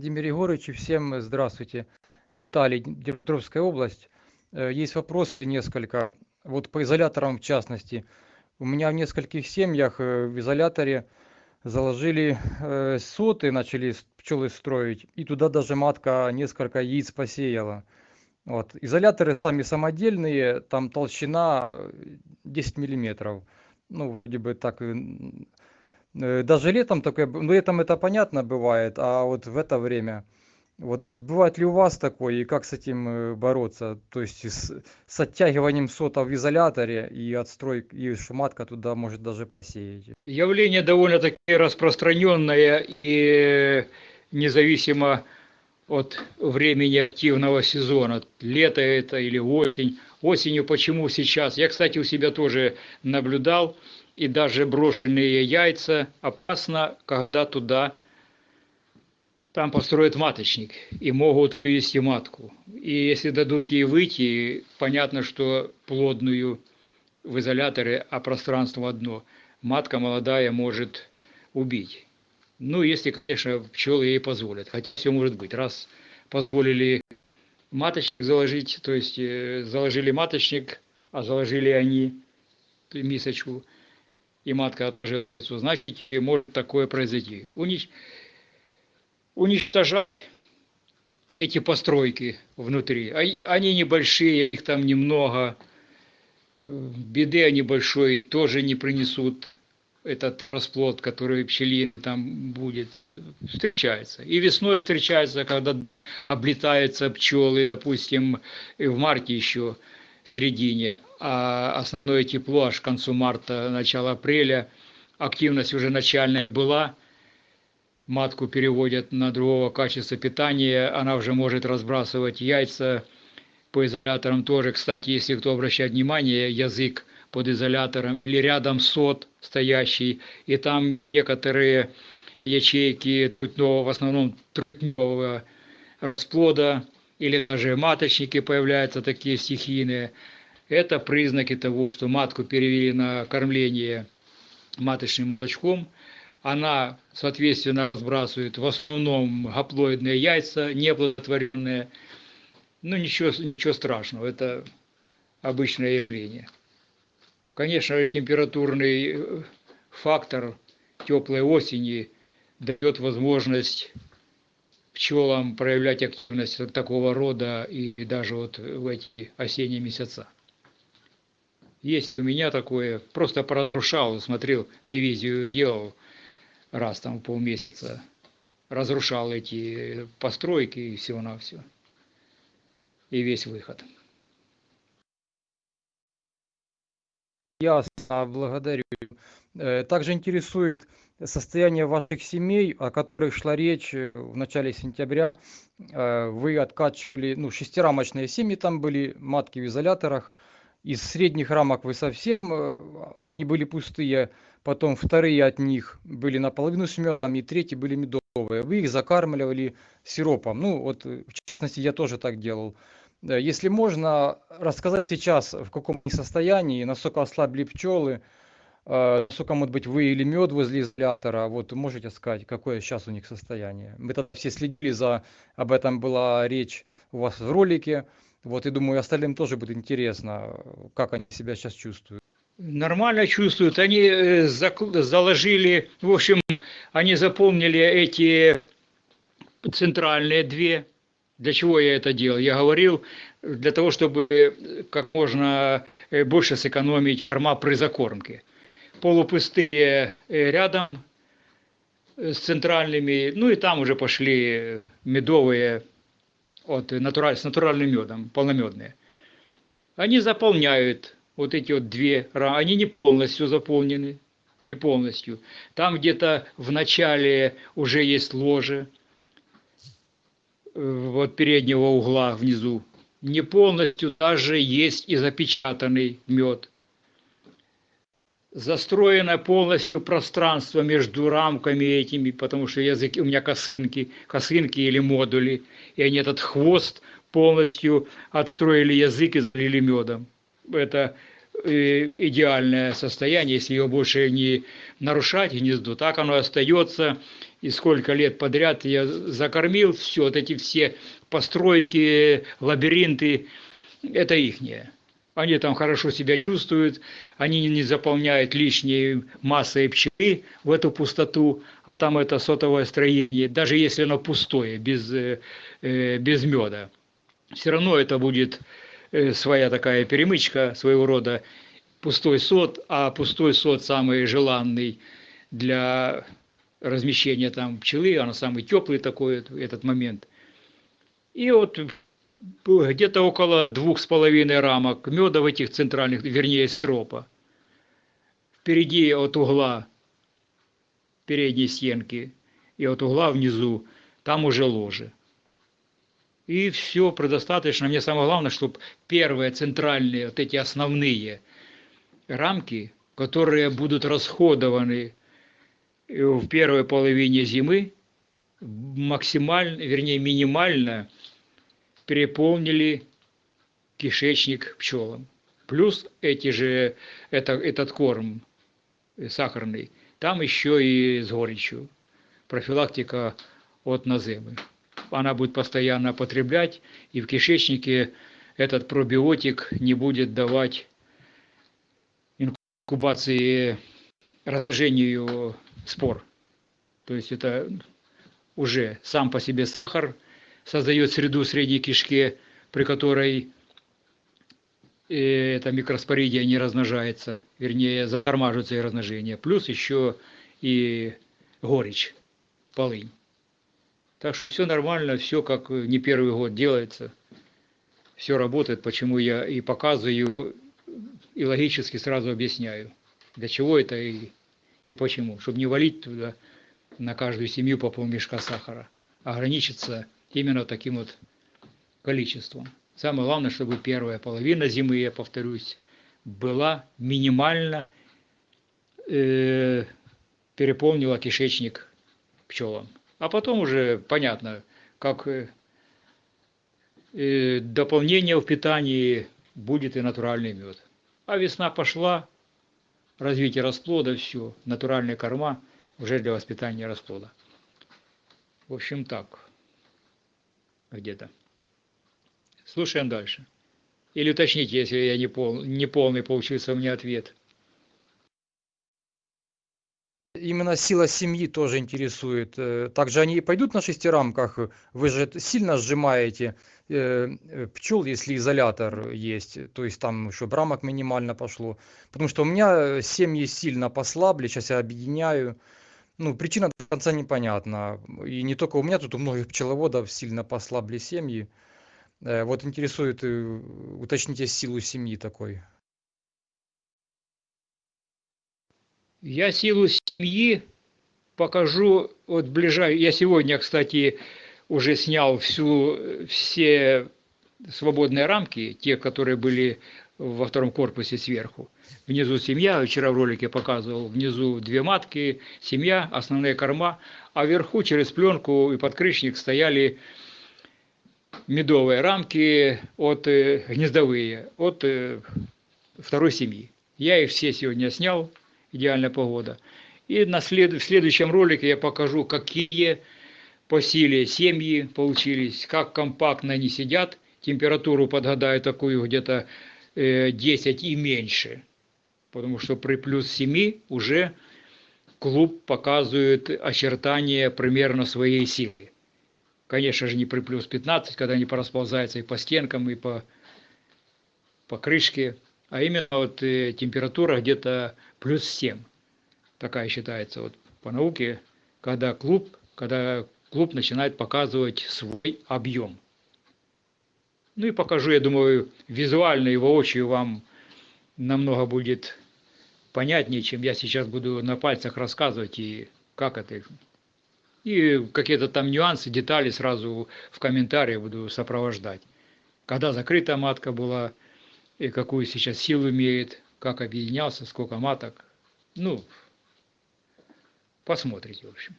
Владимир Егорович, всем здравствуйте. Тали, Днепропетровская область. Э, есть вопросы несколько. Вот по изоляторам в частности. У меня в нескольких семьях э, в изоляторе заложили э, соты, начали пчелы строить, и туда даже матка несколько яиц посеяла. Вот. Изоляторы сами самодельные, там толщина 10 миллиметров. Ну, вроде бы так Э, даже летом такое, ну летом это понятно бывает, а вот в это время, вот бывает ли у вас такое и как с этим э, бороться? То есть с, с оттягиванием сота в изоляторе и отстрой, и шуматка туда может даже посеять? Явление довольно-таки распространенное и независимо от времени активного сезона. Лето это или осень. Осенью почему сейчас? Я, кстати, у себя тоже наблюдал и даже брошенные яйца опасно, когда туда там построят маточник и могут вывести матку. И если дадут ей выйти, понятно, что плодную в изоляторе, а пространство одно, матка молодая может убить. Ну, если, конечно, пчелы ей позволят, хотя все может быть. Раз позволили маточник заложить, то есть э, заложили маточник, а заложили они мисочку – и матка отложится, значит, может такое произойти. Унич... Уничтожать эти постройки внутри. Они небольшие, их там немного. Беды они большой тоже не принесут этот расплод, который пчелин там будет, встречается. И весной встречается, когда облетаются пчелы, допустим, в марте еще, в середине а основное тепло аж к концу марта, начало апреля. Активность уже начальная была. Матку переводят на другого качества питания. Она уже может разбрасывать яйца по изоляторам тоже. Кстати, если кто обращает внимание, язык под изолятором или рядом сот стоящий, и там некоторые ячейки трутневого, в основном трутневого расплода, или даже маточники появляются такие стихийные – это признаки того, что матку перевели на кормление маточным молочком. Она, соответственно, сбрасывает в основном гаплоидные яйца, неплодотворенные. Ну, ничего, ничего страшного, это обычное явление. Конечно, температурный э, фактор теплой осени дает возможность пчелам проявлять активность такого рода и даже вот в эти осенние месяца. Есть у меня такое, просто прорушал, смотрел, дивизию делал раз там полмесяца, разрушал эти постройки и всего на все. И весь выход. Ясно, благодарю. Э, также интересует состояние ваших семей, о которых шла речь в начале сентября. Э, вы откачивали, ну, шестирамочные семьи там были, матки в изоляторах из средних рамок вы совсем э, они были пустые, потом вторые от них были наполовину с медом, и третьи были медовые. Вы их закармливали сиропом. Ну, вот, э, в частности, я тоже так делал. Если можно, рассказать сейчас, в каком состоянии, насколько ослабли пчелы, э, насколько, может быть, вы или мед возле изолятора, вот можете сказать, какое сейчас у них состояние. Мы там все следили за, об этом была речь у вас в ролике. Вот и думаю, остальным тоже будет интересно, как они себя сейчас чувствуют. Нормально чувствуют. Они э, заложили, в общем, они запомнили эти центральные две. Для чего я это делал? Я говорил, для того, чтобы как можно э, больше сэкономить корма при закормке. Полупустые э, рядом с центральными, ну и там уже пошли медовые от натураль, с натуральным медом, полномедные, они заполняют вот эти вот две рамы, они не полностью заполнены, не полностью. Там где-то в начале уже есть ложе, э, вот переднего угла внизу, не полностью даже есть и запечатанный мед застроено полностью пространство между рамками этими, потому что языки у меня косынки, косынки или модули, и они этот хвост полностью отстроили язык и залили медом. Это идеальное состояние, если его больше не нарушать гнездо, так оно остается, и сколько лет подряд я закормил, все, вот эти все постройки, лабиринты, это ихнее. Они там хорошо себя чувствуют, они не заполняют лишней массой пчелы в эту пустоту, там это сотовое строение, даже если оно пустое, без, э, э, без меда. Все равно это будет своя такая перемычка своего рода, пустой сот, а пустой сот самый желанный для размещения там пчелы, она самый теплый такой этот момент. И вот где-то около двух с половиной рамок меда в этих центральных, вернее, стропа. Впереди от угла передней стенки и от угла внизу, там уже ложе. И все предостаточно. Мне самое главное, чтобы первые центральные, вот эти основные рамки, которые будут расходованы в первой половине зимы, максимально, вернее, минимально – переполнили кишечник пчелам. Плюс эти же, это, этот корм сахарный, там еще и с горечью. Профилактика от наземы. Она будет постоянно потреблять, и в кишечнике этот пробиотик не будет давать инкубации разложению спор. То есть это уже сам по себе сахар – создает среду средней кишке, при которой э, это микроспоридия не размножается, вернее, затормаживается и размножение. Плюс еще и горечь, полынь. Так что все нормально, все как не первый год делается. Все работает, почему я и показываю, и логически сразу объясняю, для чего это и почему. Чтобы не валить туда на каждую семью по полмешка сахара, а ограничиться именно таким вот количеством. Самое главное, чтобы первая половина зимы, я повторюсь, была минимально э, переполнила кишечник пчелам. А потом уже понятно, как э, э, дополнение в питании будет и натуральный мед. А весна пошла, развитие расплода, все, натуральные корма уже для воспитания расплода. В общем так где-то. Слушаем дальше. Или уточните, если я не, пол, не полный получился мне ответ. Именно сила семьи тоже интересует. Э, также они пойдут на шестирамках. Вы же сильно сжимаете э, э, пчел, если изолятор есть. То есть там еще рамок минимально пошло. Потому что у меня семьи сильно послабли. Сейчас я объединяю ну, причина до конца непонятна. И не только у меня, тут у многих пчеловодов сильно послабли семьи. Вот интересует, уточните силу семьи такой. Я силу семьи покажу вот ближай. Я сегодня, кстати, уже снял всю, все свободные рамки, те, которые были во втором корпусе сверху. Внизу семья, вчера в ролике показывал, внизу две матки, семья, основные корма, а вверху через пленку и подкрышник стояли медовые рамки от э, гнездовые, от э, второй семьи. Я их все сегодня снял, идеальная погода. И на след... в следующем ролике я покажу, какие по силе семьи получились, как компактно они сидят, температуру подгадаю такую где-то 10 и меньше, потому что при плюс 7 уже клуб показывает очертания примерно своей силы. Конечно же, не при плюс 15, когда они порасползаются и по стенкам, и по, по крышке, а именно вот э, температура где-то плюс 7. Такая считается вот по науке, когда клуб, когда клуб начинает показывать свой объем. Ну и покажу, я думаю, визуально его воочию вам намного будет понятнее, чем я сейчас буду на пальцах рассказывать и как это. И какие-то там нюансы, детали сразу в комментариях буду сопровождать. Когда закрытая матка была, и какую сейчас силу имеет, как объединялся, сколько маток. Ну, посмотрите, в общем.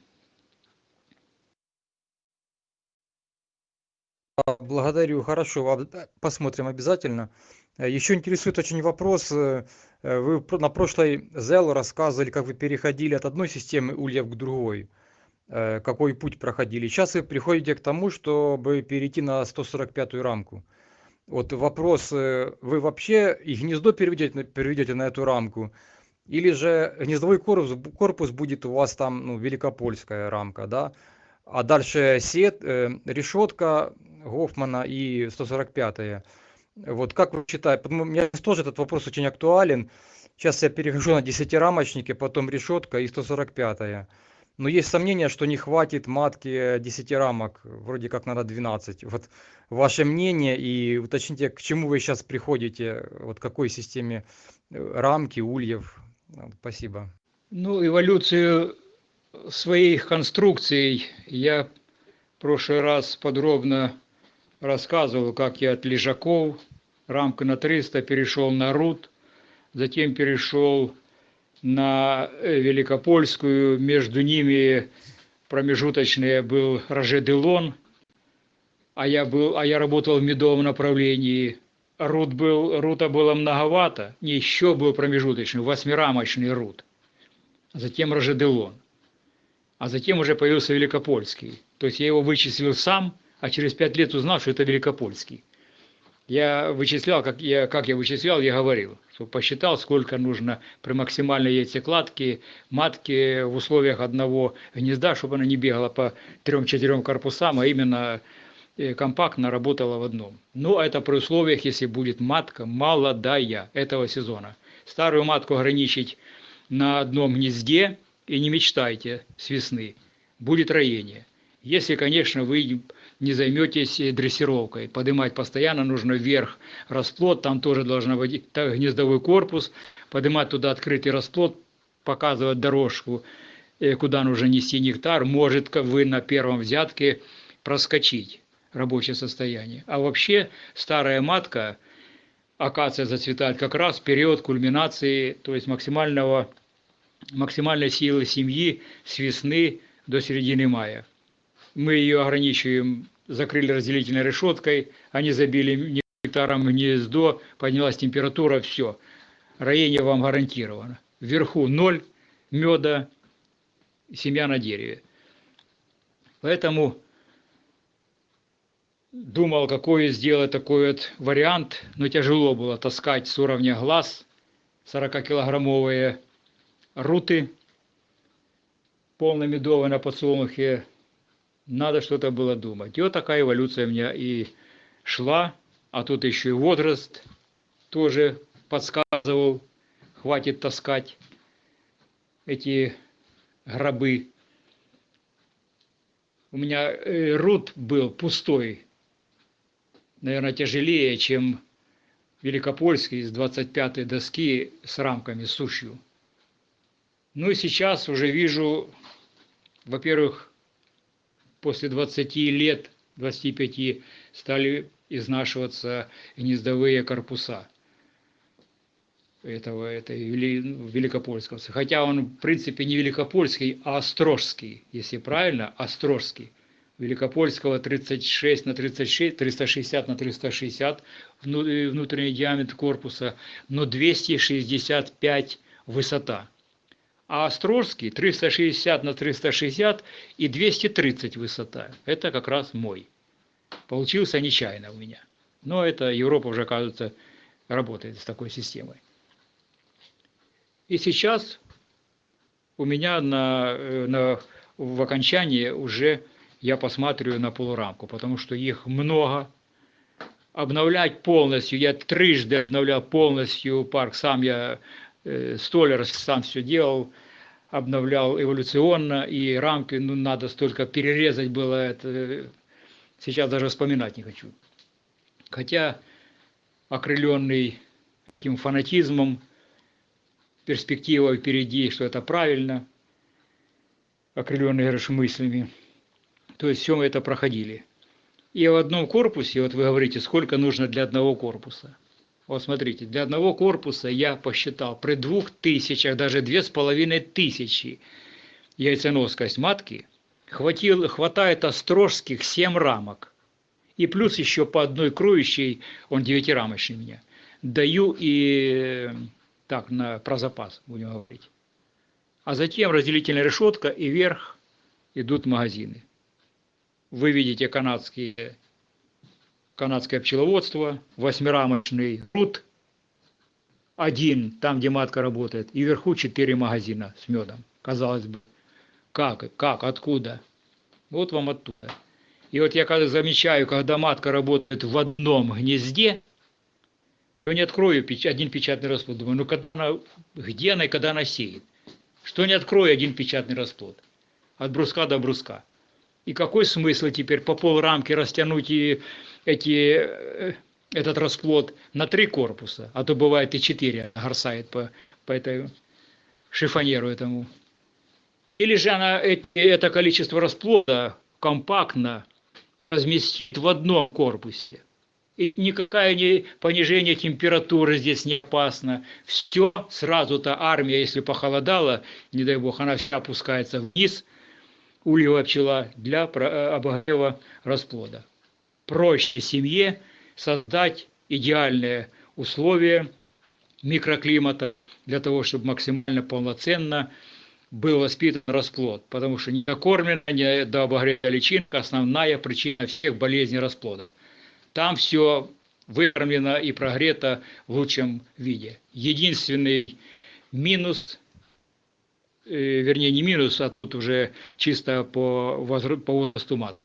А, Благодарю, хорошо, э, посмотрим обязательно. Еще интересует очень вопрос. э, Вы на прошлой ZEL рассказывали, как вы переходили от одной системы ульев к другой, э, какой путь проходили. Сейчас вы приходите к тому, чтобы перейти на 145-ю рамку. Вот вопрос, вы вообще и гнездо переведете, переведете на эту рамку, или же гнездовой корпус, корпус будет у вас там, ну, великопольская рамка, да? А дальше сет, э, решетка Гофмана и 145-я. Вот как вы считаете, потому мне тоже этот вопрос очень актуален. Сейчас я перехожу на десятирамочники, потом решетка и 145-я. Но есть сомнения, что не хватит матки 10 рамок, вроде как надо 12. Вот ваше мнение и уточните, к чему вы сейчас приходите, вот какой системе э, рамки, ульев. Вот, Спасибо. Ну, эволюцию своих конструкций я в прошлый раз подробно рассказывал, как я от лежаков, рамка на 300, перешел на рут, затем перешел на э, Великопольскую, между ними промежуточный был Роже-Делон, а я, был, а я работал в медовом направлении. Рут был, рута было многовато, не еще был промежуточный, восьмирамочный рут, затем Рожеделон, а затем уже появился Великопольский. То есть я его вычислил сам, а через пять лет узнал, что это Великопольский. Я вычислял, как я, как я вычислял, я говорил, что посчитал, сколько нужно при максимальной яйцекладке матки в условиях одного гнезда, чтобы она не бегала по трем-четырем корпусам, а именно э, компактно работала в одном. Но это при условиях, если будет матка молодая этого сезона. Старую матку ограничить на одном гнезде и не мечтайте с весны. Будет роение. Если, конечно, вы не займетесь э, дрессировкой. Поднимать постоянно нужно вверх расплод, там тоже должен быть гнездовой корпус, поднимать туда открытый расплод, показывать дорожку, э, куда нужно нести нектар, может вы на первом взятке проскочить рабочее состояние. А вообще старая матка, акация зацветает как раз в период кульминации, то есть максимального, максимальной силы семьи с весны до середины мая. Мы ее ограничиваем, закрыли разделительной решеткой, они забили нектаром гнездо, поднялась температура, все. Роение вам гарантировано. Вверху ноль меда, семья на дереве. Поэтому думал, какой сделать такой вот вариант, но тяжело было таскать с уровня глаз 40-килограммовые руты полномедовые на подсолнухе. Надо что-то было думать. И вот такая эволюция у меня и шла, а тут еще и возраст тоже подсказывал, хватит таскать эти гробы. У меня э, рут был пустой, наверное, тяжелее, чем Великопольский из 25-й доски с рамками, с сушью. Ну и сейчас уже вижу, во-первых, после 20 лет, 25 стали изнашиваться гнездовые корпуса этого, этой Великопольского. Хотя он, в принципе, не Великопольский, а Острожский, если правильно, Острожский. Великопольского 36 на 36, 360 на 360 внутренний диаметр корпуса, но 265 высота. А Острожский 360 на 360 и 230 высота. Это как раз мой. Получился нечаянно у меня. Но это Европа уже, кажется, работает с такой системой. И сейчас у меня на, на, в окончании уже я посматриваю на полурамку, потому что их много. Обновлять полностью, я трижды обновлял полностью парк, сам я э, столер, сам все делал, обновлял эволюционно, и рамки, ну, надо столько перерезать было, это сейчас даже вспоминать не хочу. Хотя, окрыленный таким фанатизмом, перспектива впереди, что это правильно, окрыленный, говоришь, мыслями. То есть все мы это проходили. И в одном корпусе, вот вы говорите, сколько нужно для одного корпуса. Вот смотрите, для одного корпуса я посчитал, при двух тысячах, даже две с половиной тысячи яйценоскость матки, хватил, хватает острожских 7 рамок. И плюс еще по одной кроющей, он девятирамочный меня, даю и так, на, про запас, будем говорить. А затем разделительная решетка и вверх идут магазины. Вы видите канадские, канадское пчеловодство, восьмирамочный груд, один, там, где матка работает, и вверху четыре магазина с медом. Казалось бы, как, как, откуда? Вот вам оттуда. И вот я когда замечаю, когда матка работает в одном гнезде, то не открою один печатный расплод. Думаю, ну когда она, где она и когда она сеет? Что не открою один печатный расплод? От бруска до бруска. И какой смысл теперь по полрамки растянуть и эти, э, этот расплод на три корпуса, а то бывает и четыре горсает по, по этой шифонеру этому. Или же она это количество расплода компактно разместит в одном корпусе. И никакое не понижение температуры здесь не опасно. Все сразу-то армия, если похолодала, не дай бог, она вся опускается вниз, ульевая пчела для э, обогрева расплода. Проще семье создать идеальные условия микроклимата для того, чтобы максимально полноценно был воспитан расплод, потому что недокормленная, недообогретая личинка – основная причина всех болезней расплода. Там все выкормлено и прогрето в лучшем виде. Единственный минус, э, вернее не минус, а тут уже чисто по, возра- по возрасту мат.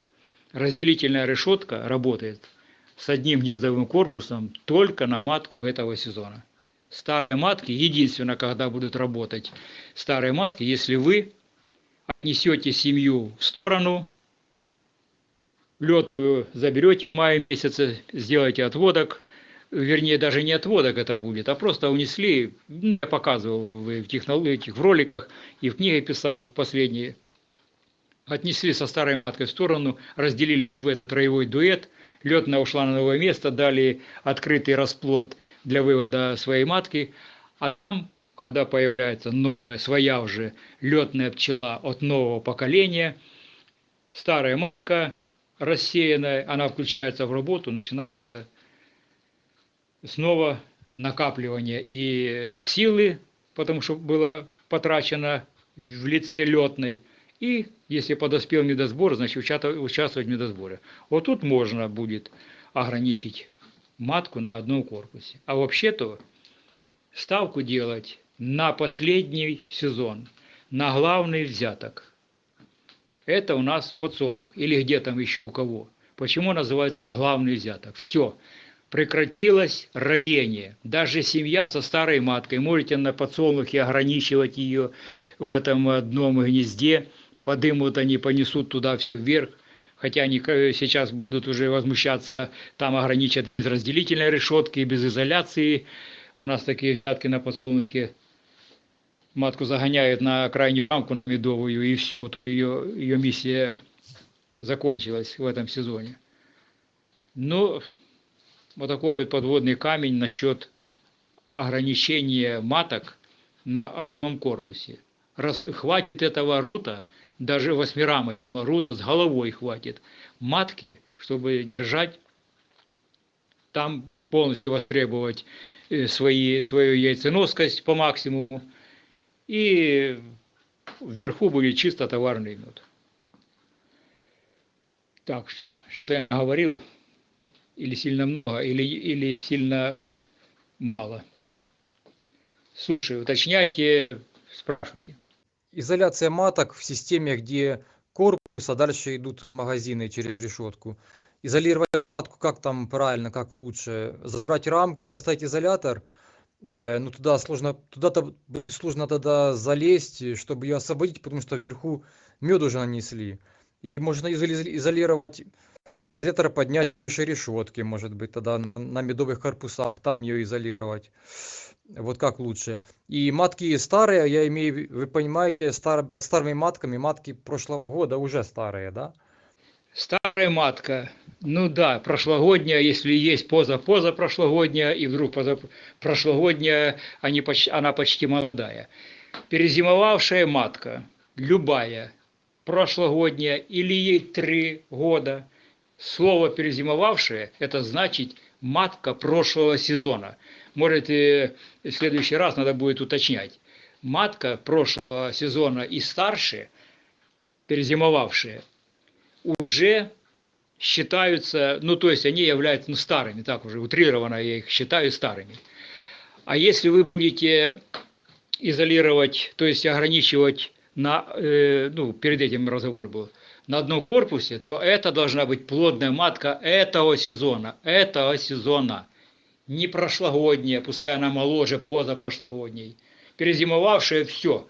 Разделительная решетка работает с одним гнездовым корпусом только на матку этого сезона. Старые матки, единственное, когда будут работать старые матки, если вы отнесете семью в сторону, лед заберете в мае месяце, сделаете отводок, вернее, даже не отводок это будет, а просто унесли, я показывал в технологиях, в роликах и в книге писал последние, отнесли со старой маткой в сторону, разделили в этот троевой дуэт, летная ушла на новое место, дали открытый расплод для вывода своей матки, а там, когда появляется новая, своя уже летная пчела от нового поколения, старая матка рассеянная, она включается в работу, начинается снова накапливание и силы, потому что было потрачено в лице летной, и если подоспел медосбор, значит участвовать в медосборе. Вот тут можно будет ограничить матку на одном корпусе. А вообще-то ставку делать на последний сезон, на главный взяток. Это у нас подсолнух или где там еще у кого. Почему называют главный взяток? Все, прекратилось роение. Даже семья со старой маткой, можете на подсолнухе ограничивать ее в этом одном гнезде, подымут они, понесут туда вверх, хотя они э, сейчас будут уже возмущаться, там ограничат без разделительной решетки, без изоляции. У нас такие взятки на подсолнухе матку загоняют на крайнюю рамку медовую, и все, вот ее, ее миссия закончилась в этом сезоне. Но вот такой вот подводный камень насчет ограничения маток на одном корпусе. Раз хватит этого рута, даже восьмирамы, рут с головой хватит, матки, чтобы держать там полностью востребовать э, свои, свою яйценоскость по максимуму, и вверху будет чисто товарный мед. Так, что я говорил, или сильно много, или, или сильно мало. Слушай, уточняйте, спрашивайте. Изоляция маток в системе, где корпус, а дальше идут магазины через решетку. Изолировать матку как там правильно, как лучше? Забрать рамку, поставить изолятор, э, ну туда сложно, туда-то сложно тогда залезть, чтобы ее освободить, потому что вверху мед уже нанесли. И можно изоли- изолировать изолятор поднять решетки, может быть, тогда на медовых корпусах, там ее изолировать. Вот как лучше. И матки старые, я имею, вы понимаете, стар, старыми матками, матки прошлого года уже старые, да? Старая матка, ну да, прошлогодняя, если есть поза-поза прошлогодняя, и вдруг поза прошлогодняя, они она почти молодая. Перезимовавшая матка, любая, прошлогодняя, или ей три года, Слово перезимовавшее – это значит матка прошлого сезона. Может, и в следующий раз надо будет уточнять. Матка прошлого сезона и старше, перезимовавшие, уже считаются, ну, то есть они являются ну, старыми, так уже утрированно я их считаю старыми. А если вы будете изолировать, то есть ограничивать на, э, ну, перед этим разговор был, на одном корпусе, то это должна быть плодная матка этого сезона, этого сезона. Не прошлогодняя, пускай она моложе позапрошлогодней. Перезимовавшая все.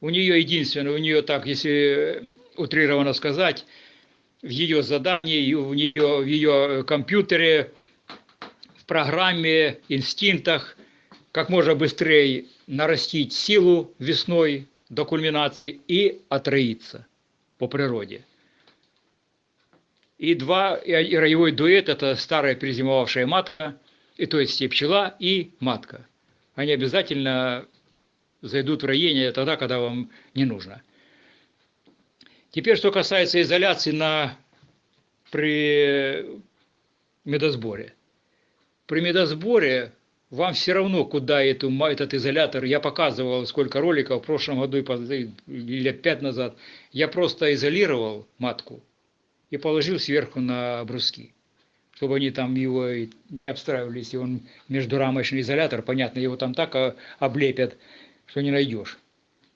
У нее единственное, у нее так, если утрированно сказать, в ее задании, в нее, в ее компьютере, в программе, инстинктах, как можно быстрее нарастить силу весной до кульминации и отроиться по природе. И два, и роевой дуэт – это старая перезимовавшая матка, и то есть и пчела, и матка. Они обязательно зайдут в роение тогда, когда вам не нужно. Теперь, что касается изоляции на, при медосборе. При медосборе вам все равно, куда эту, этот изолятор, я показывал сколько роликов в прошлом году или пять назад, я просто изолировал матку и положил сверху на бруски, чтобы они там его не обстраивались, и он междурамочный изолятор, понятно, его там так облепят, что не найдешь.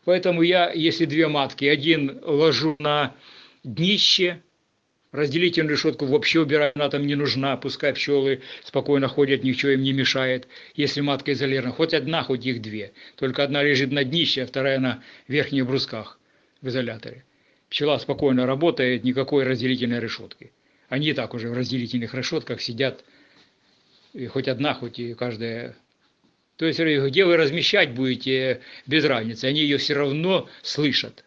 Поэтому я, если две матки, один ложу на днище, Разделительную решетку вообще убирать, она там не нужна, пускай пчелы спокойно ходят, ничего им не мешает, если матка изолирована. Хоть одна, хоть их две. Только одна лежит на днище, а вторая на верхних брусках в изоляторе. Пчела спокойно работает, никакой разделительной решетки. Они и так уже в разделительных решетках сидят, и хоть одна, хоть и каждая. То есть, где вы размещать будете, без разницы, они ее все равно слышат.